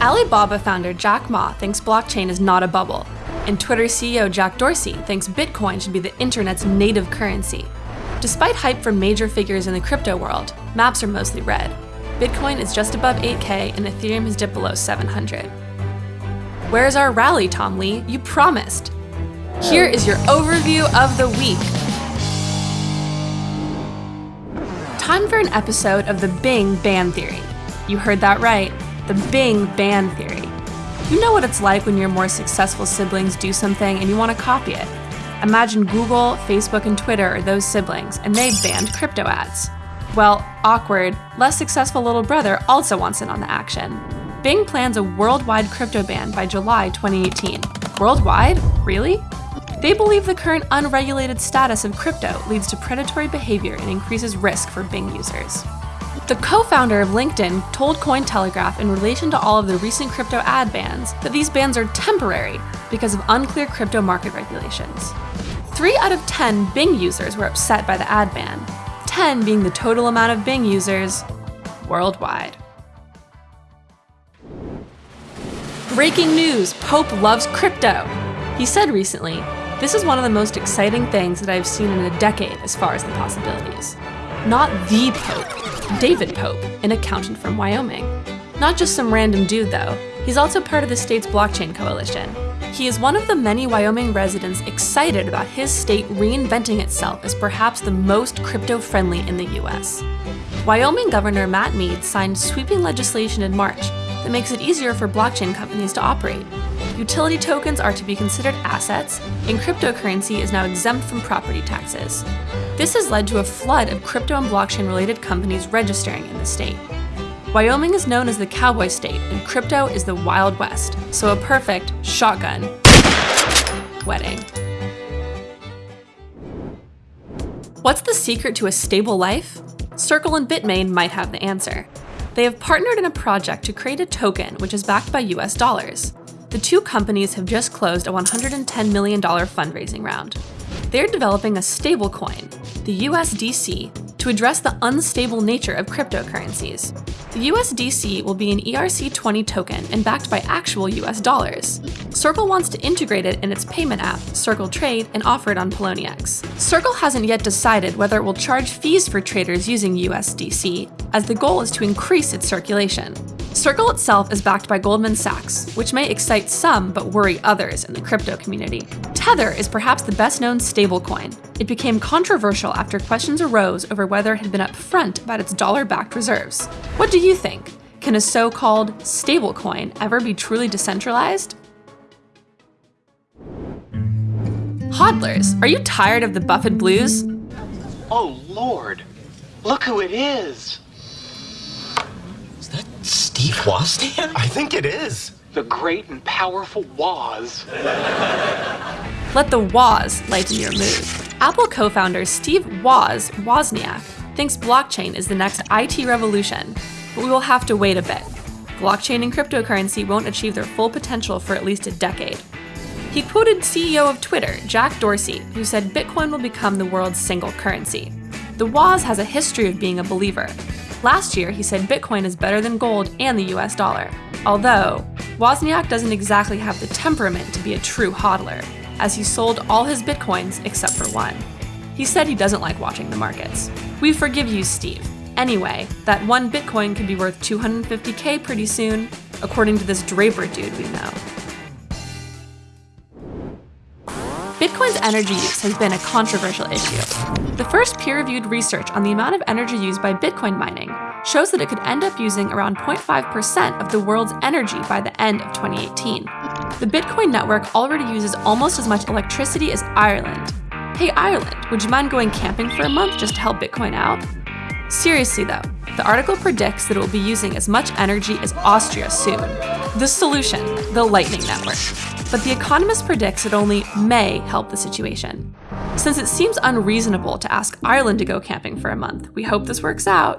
Alibaba founder Jack Ma thinks blockchain is not a bubble, and Twitter CEO Jack Dorsey thinks Bitcoin should be the internet's native currency. Despite hype from major figures in the crypto world, maps are mostly red. Bitcoin is just above 8K and Ethereum has dipped below 700. Where's our rally, Tom Lee? You promised. Here is your overview of the week. Time for an episode of the Bing Ban Theory. You heard that right the Bing ban theory. You know what it's like when your more successful siblings do something and you want to copy it. Imagine Google, Facebook, and Twitter are those siblings, and they banned crypto ads. Well, awkward, less successful little brother also wants in on the action. Bing plans a worldwide crypto ban by July 2018. Worldwide? Really? They believe the current unregulated status of crypto leads to predatory behavior and increases risk for Bing users. The co-founder of LinkedIn told Cointelegraph in relation to all of the recent crypto ad bans that these bans are temporary because of unclear crypto market regulations. 3 out of 10 Bing users were upset by the ad ban, 10 being the total amount of Bing users worldwide. Breaking news, Pope loves crypto. He said recently, this is one of the most exciting things that I've seen in a decade as far as the possibilities. Not the Pope, David Pope, an accountant from Wyoming. Not just some random dude, though. He's also part of the state's blockchain coalition. He is one of the many Wyoming residents excited about his state reinventing itself as perhaps the most crypto-friendly in the US. Wyoming Governor Matt Mead signed sweeping legislation in March that makes it easier for blockchain companies to operate. Utility tokens are to be considered assets, and cryptocurrency is now exempt from property taxes. This has led to a flood of crypto and blockchain related companies registering in the state. Wyoming is known as the cowboy state, and crypto is the Wild West, so a perfect shotgun wedding. What's the secret to a stable life? Circle and Bitmain might have the answer. They have partnered in a project to create a token which is backed by US dollars. The two companies have just closed a $110 million fundraising round. They're developing a stablecoin, the USDC, to address the unstable nature of cryptocurrencies. The USDC will be an ERC20 token and backed by actual US dollars. Circle wants to integrate it in its payment app, Circle Trade, and offer it on Poloniex. Circle hasn't yet decided whether it will charge fees for traders using USDC, as the goal is to increase its circulation. Circle itself is backed by Goldman Sachs, which may excite some but worry others in the crypto community. Tether is perhaps the best known stablecoin. It became controversial after questions arose over whether it had been upfront about its dollar backed reserves. What do you think? Can a so called stablecoin ever be truly decentralized? Hodlers, are you tired of the Buffett blues? Oh, Lord. Look who it is. Steve Wozniak? I think it is. The great and powerful Woz. Let the Woz lighten your mood. Apple co-founder Steve Woz Wozniak thinks blockchain is the next IT revolution, but we will have to wait a bit. Blockchain and cryptocurrency won't achieve their full potential for at least a decade. He quoted CEO of Twitter, Jack Dorsey, who said Bitcoin will become the world's single currency. The Woz has a history of being a believer, Last year, he said Bitcoin is better than gold and the US dollar. Although, Wozniak doesn't exactly have the temperament to be a true hodler, as he sold all his Bitcoins except for one. He said he doesn't like watching the markets. We forgive you, Steve. Anyway, that one Bitcoin could be worth 250k pretty soon, according to this Draper dude we know. Bitcoin's energy use has been a controversial issue. The first peer-reviewed research on the amount of energy used by Bitcoin mining shows that it could end up using around 0.5% of the world's energy by the end of 2018. The Bitcoin network already uses almost as much electricity as Ireland. Hey Ireland, would you mind going camping for a month just to help Bitcoin out? Seriously though, the article predicts that it will be using as much energy as Austria soon. The solution, the Lightning Network but The Economist predicts it only may help the situation. Since it seems unreasonable to ask Ireland to go camping for a month, we hope this works out.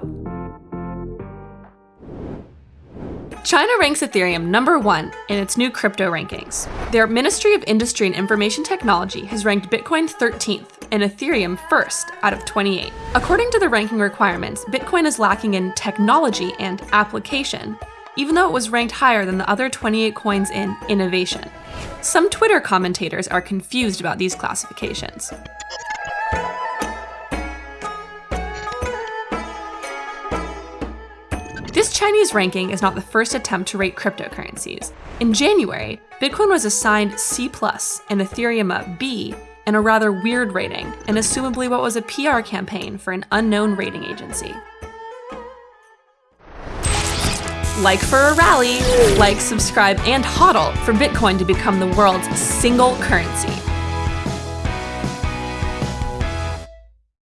China ranks Ethereum number one in its new crypto rankings. Their Ministry of Industry and Information Technology has ranked Bitcoin 13th, and Ethereum first out of 28. According to the ranking requirements, Bitcoin is lacking in technology and application, even though it was ranked higher than the other 28 coins in innovation. Some Twitter commentators are confused about these classifications. This Chinese ranking is not the first attempt to rate cryptocurrencies. In January, Bitcoin was assigned C+, and Ethereum a B, in a rather weird rating, and assumably what was a PR campaign for an unknown rating agency. Like for a rally, like, subscribe, and hodl for Bitcoin to become the world's single currency.